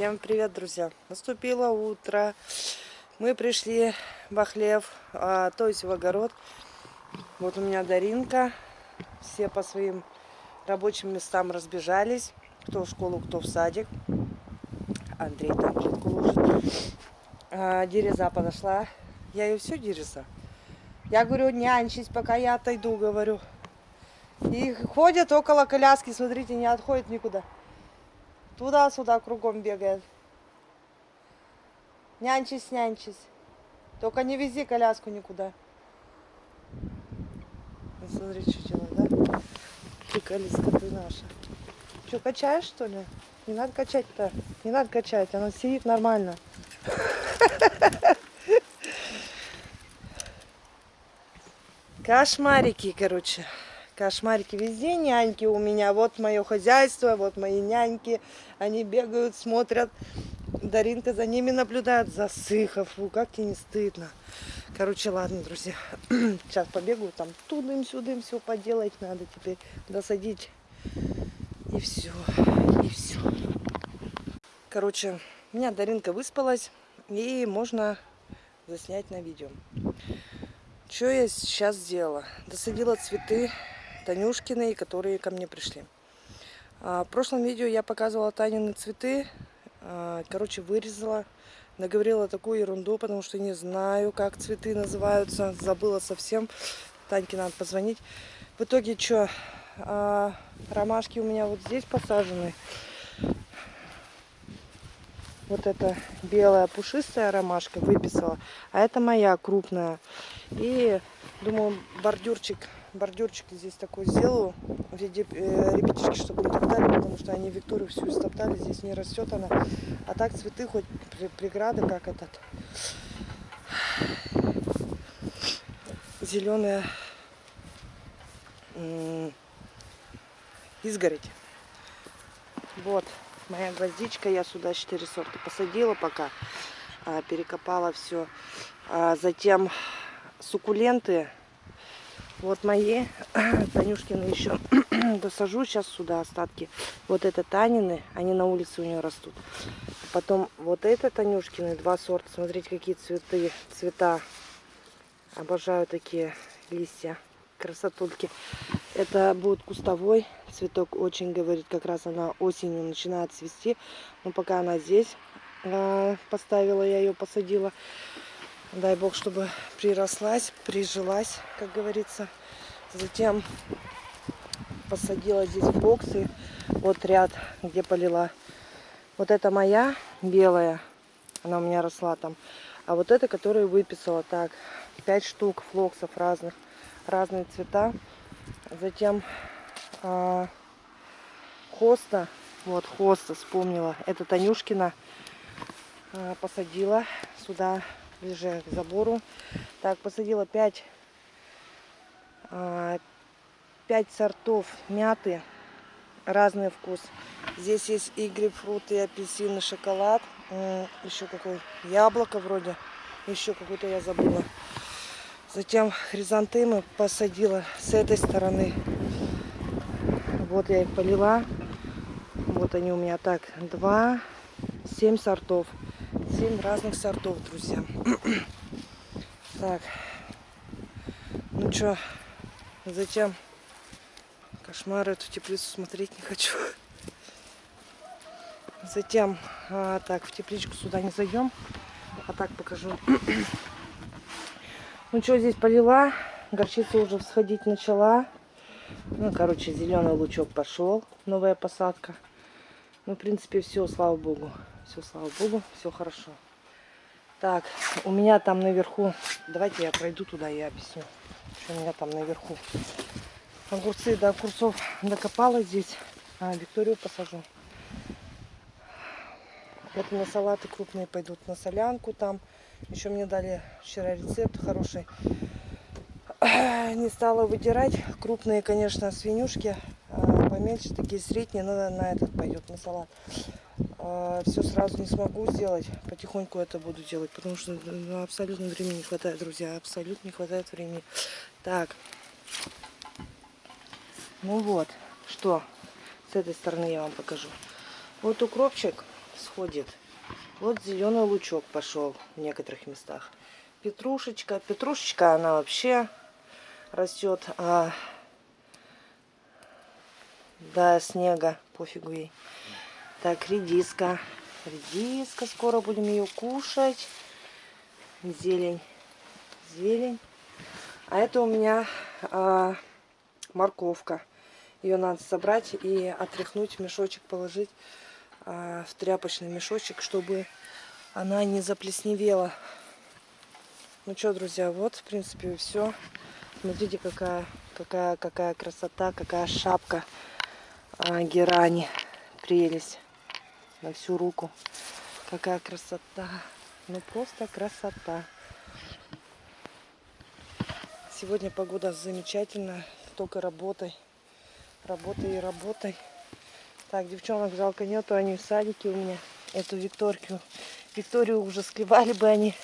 Всем привет, друзья! Наступило утро. Мы пришли в хлев, а, то есть в огород. Вот у меня Даринка. Все по своим рабочим местам разбежались. Кто в школу, кто в садик. Андрей там плитку ложит. А, Дереза подошла. Я ее все Дереза. Я говорю, нянчись, пока я отойду, говорю. И ходят около коляски, смотрите, не отходит никуда. Туда-сюда кругом бегает. Нянчись, нянчись. Только не вези коляску никуда. Смотри, что делает, да? Приколиска ты наша. Что, качаешь, что ли? Не надо качать-то. Не надо качать, она сидит нормально. Кошмарики, короче кошмарики везде, няньки у меня. Вот мое хозяйство, вот мои няньки. Они бегают, смотрят. Даринка за ними наблюдает. Засыхов. Фу, как тебе не стыдно. Короче, ладно, друзья. Сейчас побегаю, там тудым-сюдым все поделать надо теперь. Досадить. И все. И все. Короче, у меня Даринка выспалась. И можно заснять на видео. Что я сейчас сделала? Досадила цветы Танюшкины, которые ко мне пришли. А, в прошлом видео я показывала Танины цветы. А, короче, вырезала. Наговорила такую ерунду, потому что не знаю, как цветы называются. Забыла совсем. Таньке надо позвонить. В итоге что? А, ромашки у меня вот здесь посажены. Вот эта белая пушистая ромашка выписала. А это моя крупная. И думаю, бордюрчик бордюрчик здесь такой сделаю в виде э, ребятишки, чтобы не топтали, потому что они Викторию всю истоптали, здесь не растет она. А так цветы хоть преграды, как этот зеленая изгородь. Вот моя гвоздичка, я сюда 4 сорта посадила пока, а, перекопала все. А затем суккуленты вот мои Танюшкины еще досажу сейчас сюда остатки. Вот это Танины, они на улице у нее растут. Потом вот это Танюшкины, два сорта. Смотрите, какие цветы, цвета. Обожаю такие листья, красотульки. Это будет кустовой цветок, очень говорит, как раз она осенью начинает цвести. Но пока она здесь э, поставила, я ее посадила. Дай бог, чтобы прирослась, прижилась, как говорится. Затем посадила здесь боксы. Вот ряд, где полила. Вот это моя белая. Она у меня росла там. А вот это, которую выписала. Так, 5 штук флоксов разных. Разные цвета. Затем э, хоста. Вот хоста вспомнила. Это Танюшкина. Э, посадила сюда ближе к забору. Так, посадила 5, 5 а, сортов мяты. Разный вкус. Здесь есть и грейпфрут, и апельсин, и шоколад. Еще какой яблоко вроде. Еще какой-то я забыла. Затем хризантемы посадила с этой стороны. Вот я их полила. Вот они у меня так. Два, семь сортов. 7 разных сортов, друзья. так. Ну что, затем кошмар эту теплицу смотреть не хочу. Затем, а, так, в тепличку сюда не зайдем. А так покажу. ну что, здесь полила. Горчица уже всходить начала. Ну, короче, зеленый лучок пошел. Новая посадка. Ну, в принципе, все, слава богу. Все, слава богу, все хорошо. Так, у меня там наверху, давайте я пройду туда и объясню, что у меня там наверху. Огурцы до огурцов докопала здесь, а Викторию посажу. Это на салаты крупные пойдут, на солянку там. Еще мне дали вчера рецепт хороший. Не стала выдирать. Крупные, конечно, свинюшки. А поменьше, такие средние, но на этот пойдет, на салат. А, все сразу не смогу сделать. Потихоньку это буду делать, потому что ну, абсолютно времени не хватает, друзья. Абсолютно не хватает времени. Так. Ну вот, что с этой стороны я вам покажу. Вот укропчик сходит. Вот зеленый лучок пошел в некоторых местах. Петрушечка. Петрушечка, она вообще растет а, до снега. Пофигу ей. Так, редиска. Редиска. Скоро будем ее кушать. Зелень. Зелень. А это у меня а, морковка. Ее надо собрать и отряхнуть, мешочек положить, а, в тряпочный мешочек, чтобы она не заплесневела. Ну что, друзья, вот, в принципе, все. Смотрите, какая, какая, какая красота, какая шапка а, герани. Прелесть на всю руку. Какая красота. Ну, просто красота. Сегодня погода замечательная, только работой. Работай и работай. Так, девчонок жалко нету, они в садике у меня. Эту Викторию. Викторию уже склевали бы они.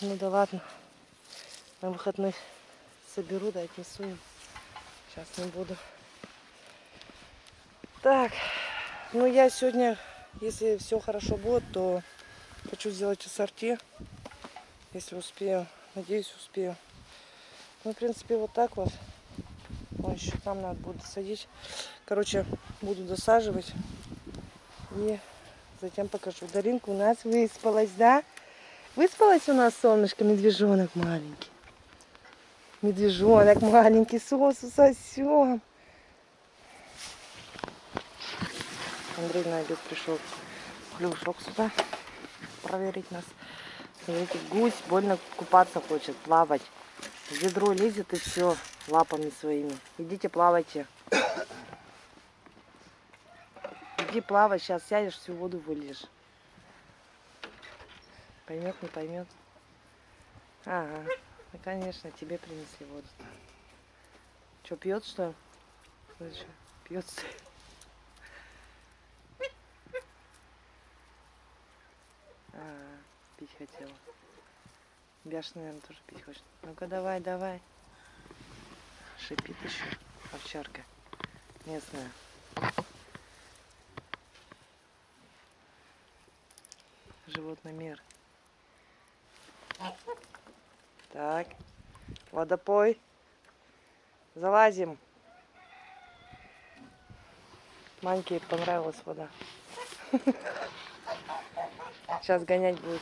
Ну да ладно. На выходных соберу, да отнесу им. Сейчас не буду. Так, ну я сегодня, если все хорошо будет, то хочу сделать ассорти. Если успею. Надеюсь, успею. Ну, в принципе, вот так вот. Ой, еще там надо будет садить. Короче, буду досаживать. И затем покажу. Даринка у нас выспалась, да? Выспалась у нас солнышко, медвежонок маленький. Медвежонок маленький, сосу сосем. Андрей на обед пришел плюшок сюда проверить нас. Смотрите, гусь больно купаться хочет, плавать. В ведро лезет и все лапами своими. Идите плавайте. Иди плавай, сейчас сядешь, всю воду выльешь. Поймет, не поймет. Ага, ну конечно, тебе принесли воду. Что, пьет? Что, пьет что? А, пить хотела. Бяш, наверное, тоже пить хочет. Ну-ка, давай, давай. Шипит еще овчарка местная. Животный мир. Так, водопой. Залазим. Маньке понравилась вода. Сейчас гонять будет.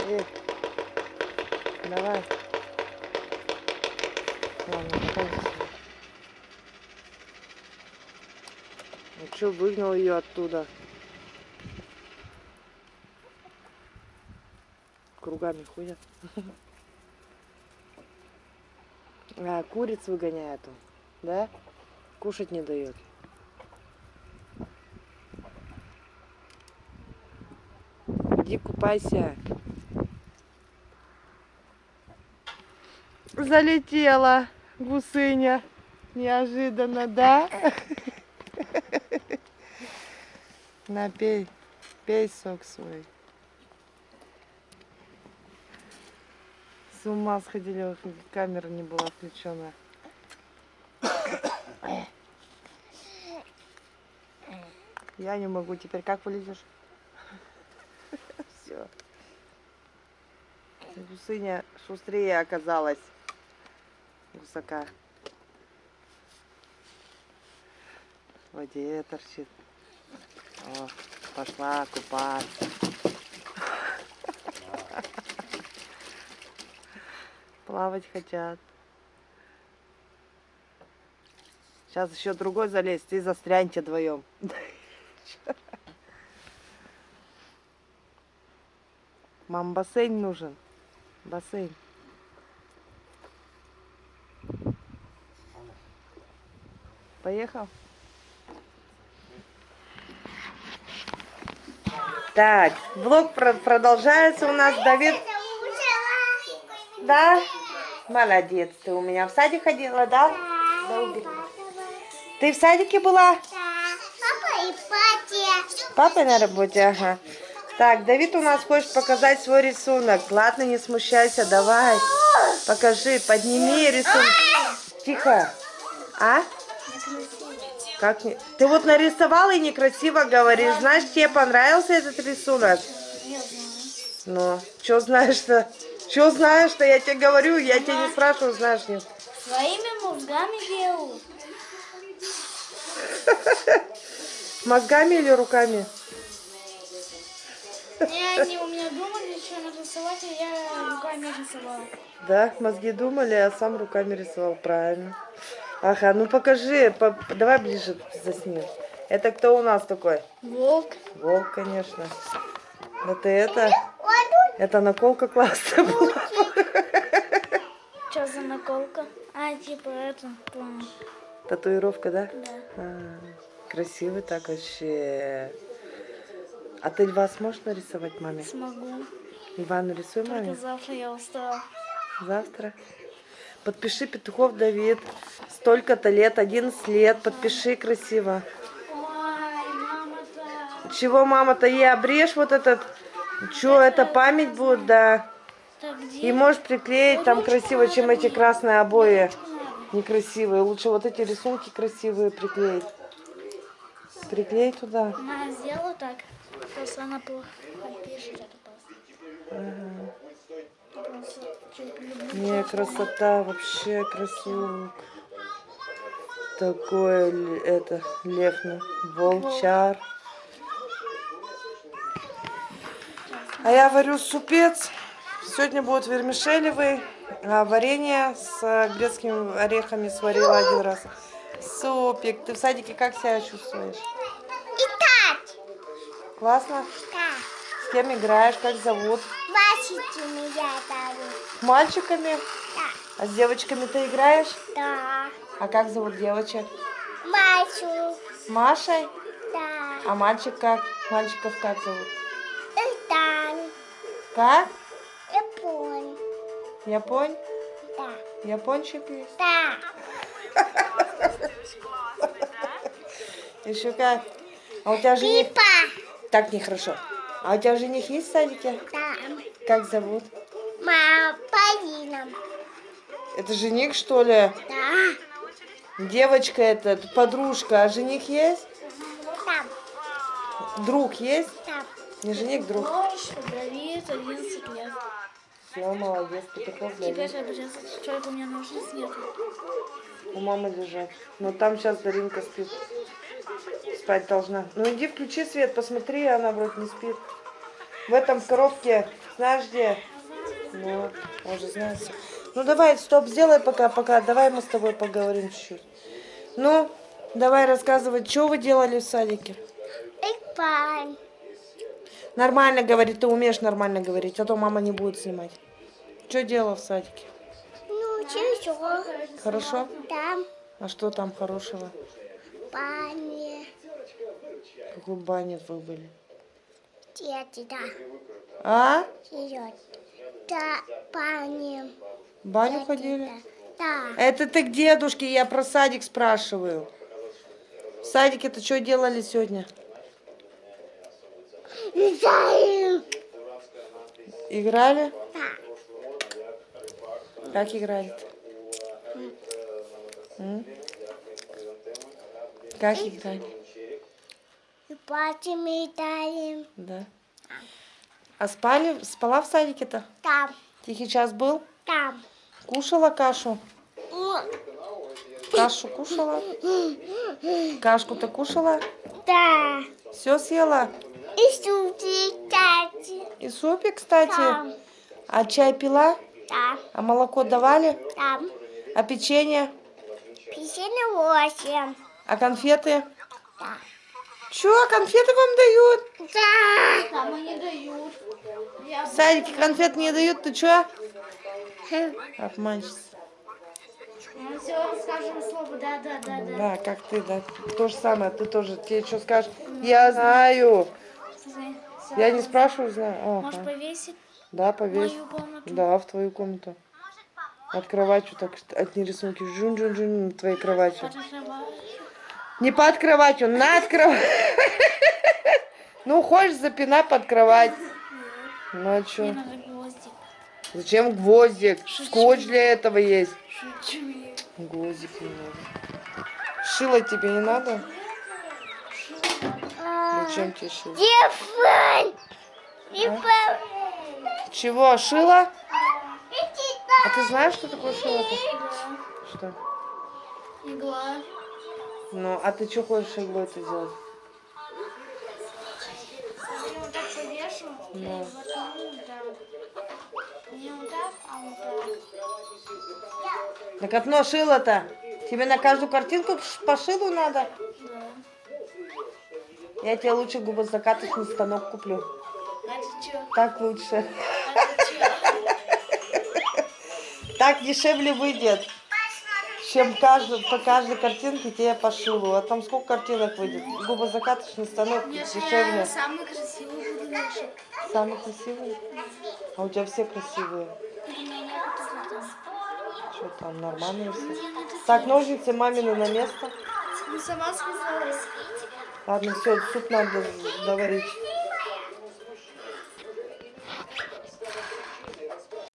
Эй, давай. Ладно, потом Ну что, выгнал ее оттуда. Кругами ходят. А, куриц выгоняет он, да? Кушать не дает. Иди купайся. Залетела гусыня. Неожиданно, да? На, пей. Пей сок свой. С ума сходили, камера не была включена. Я не могу. Теперь как вылезешь? Все. Гусыня шустрее оказалась. Гусака. В воде торчит. О, пошла купаться. Плавать хотят. Сейчас еще другой залезть и застряньте вдвоем. Мам, бассейн нужен. Бассейн. Поехал? Так, влог про- продолжается у нас. Давид, да? Молодец, ты у меня в садик ходила, да? Да. Ты в садике была? Папа и. Папа на работе, ага. Так, Давид у нас хочет показать свой рисунок. Ладно, не смущайся, давай. Покажи, подними рисунок. Тихо. А? Как не... Ты вот нарисовал и некрасиво говоришь. Знаешь, тебе понравился этот рисунок? Ну, что знаешь-то? Что знаешь-то? Я тебе говорю, я тебе не спрашиваю, знаешь нет. Своими мозгами делаю. Мозгами или руками? Не, они у меня думали, что нарисовать, а я руками рисовала. Да, мозги думали, а сам руками рисовал. Правильно. Ага, ну покажи, по- давай ближе засни. Это кто у нас такой? Волк. Волк, конечно. Это это. Это наколка классная была. Что за наколка? А, типа это. Татуировка, да? Да. А, красивый так вообще. А ты льва сможешь нарисовать маме? Смогу. Льва нарисуй Только маме завтра я устала. завтра. Подпиши Петухов Давид. Столько-то лет, 11 лет. Подпиши красиво. Чего, мама-то, ей обрежь вот этот. Че, это память будет, да. И можешь приклеить там красиво, чем эти красные обои некрасивые. Лучше вот эти рисунки красивые приклеить. Приклей туда. Она сделала так. Просто она плохо пишет это просто. Просто чуть люблю. Не, красота, вообще красивок. Такой это лев, волчар. А я варю супец. Сегодня будет вермишелевый, а варенье с грецкими орехами сварила один раз. Супик, ты в садике как себя чувствуешь? Итак, Классно? да, С кем играешь? Как зовут? Меня там. С мальчиками? Да, А с девочками ты играешь? да, А как зовут девочек? мачу, С Машей? да, А мальчик как? Мальчиков как зовут? Итан, Как? Япон, Японь? да, Япончик есть? да, Еще как? А у тебя жених... Пипа, Так нехорошо. А у тебя жених есть в садике? да, Как зовут? мама, Полина, Это жених, что ли? да, Девочка это, подружка. А жених есть? там, Друг есть? там, Не жених, друг. Дождь, Давид, 11 лет. Все, молодец, Петухов Теперь у меня ножниц нет. У мамы лежат. Но там сейчас Даринка спит. Спать должна. Ну иди включи свет, посмотри, она вроде не спит. В этом коробке, знаешь где? Ну, он же знает. Ну давай, стоп, сделай пока, пока. Давай мы с тобой поговорим чуть-чуть. Ну, давай рассказывай, что вы делали в садике? Ипан, Нормально говори, ты умеешь нормально говорить, а то мама не будет снимать. Что делал в садике? ну, чего, Хорошо? там, А что там хорошего? пани, Какой бане вы были? Дети, да, А? вперед, да, В баню ходили? да, Это ты к дедушке, я про садик спрашиваю. В садике-то что делали сегодня? да, Играли? да. Как играли? М? Как играли? И платим и дарим. Да. А спали, спала в садике-то? Там, Тихий час был? там. Кушала кашу? Кашу кушала? Кашку-то кушала? Да. Все съела? И сюда, кстати. И супик, кстати? Там, А чай пила? там, А молоко давали? там. А печенье? Пятьдесят восемь. А конфеты? Да. Чё, конфеты вам дают? Да. Там они дают. Садике конфет не дают, ты чё? Обманщица. Мы все скажем слово да, да, да, да. Да, как ты, да. То же самое, ты тоже. Тебе что скажешь? Я знаю. Я не спрашиваю, знаю. Можешь Ага. повесить Да, в повесь. мою комнату? Да, в твою комнату. От кровати так, одни рисунки. Жун-жун-жун твоей кроватью. Не под кроватью, над кроватью. Ну, хочешь, запинай под кровать. Ну, а гвоздик. Зачем гвоздик? Скотч для этого есть. Шучу. Гвоздик не надо. Шило тебе не надо? Зачем тебе шило? Телефон. Телефон. Чего, шило? А ты знаешь, что такое шило-то? Что? Игла. Ну, а ты что хочешь иглой это делать? Я вот так повешу. Ну. Воткну так. Не вот так, а вот так. Так одно шило-то. Тебе на каждую картинку по шилу надо? Да. Я тебе лучше губозакаточный станок куплю. А ты чё? Так лучше. А ты чё? Так дешевле выйдет, чем каждый, по каждой картинке тебе по шилу. А там сколько картинок выйдет? Губозакаточный станок я дешевле. самый красивый буду вешать. Самый красивый? А у тебя все красивые. Что там, нормально все? Так, ножницы мамины на место. Ну сама сказала. Ладно, все, суп надо доварить.